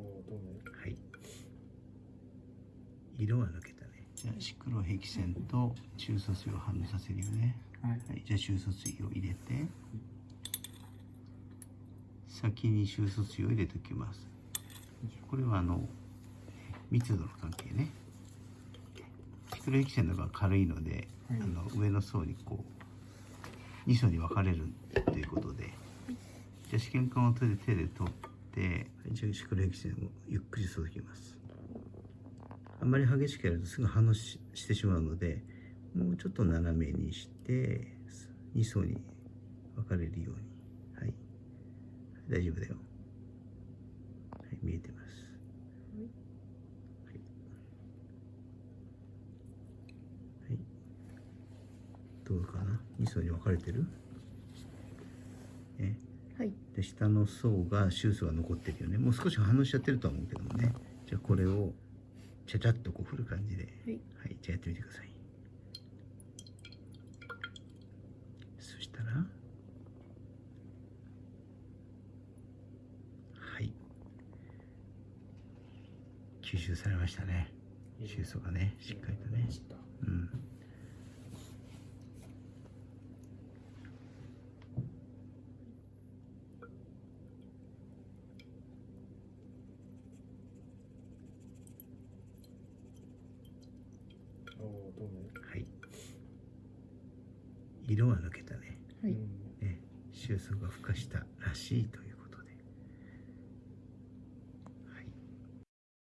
はい。色は抜けたね。じゃあシクロヘキセンと中疎水を反応させるよね。はい。はい、じゃあ中疎水を入れて先に中疎水を入れておきます。これはあの密度の関係ね。シクロヘキセンの方が軽いので、はい。あの上の層にこう2層に分かれるということで。じゃあ試験管を手で手で取ってはいじゃあシクロヘキセンをゆっくり注ぎます。あんまり激しくやるとすぐ反応ししてしまうのでもうちょっと斜めにして2層に分かれるように。はい。大丈夫だよ。はい見えてます。はい、はい、どうかな？2層に分かれてる？ねはい。で下の層がシュースが残ってるよね。もう少し反応しちゃってるとは思うけどもね。じゃあこれをちゃちゃっとこう振る感じで。はい。はい、じゃあやってみてください。そしたら、はい。吸収されましたね。収素がね、しっかりとね。うん。はい。色は抜けたね。はいね、収束が孵化したらしいという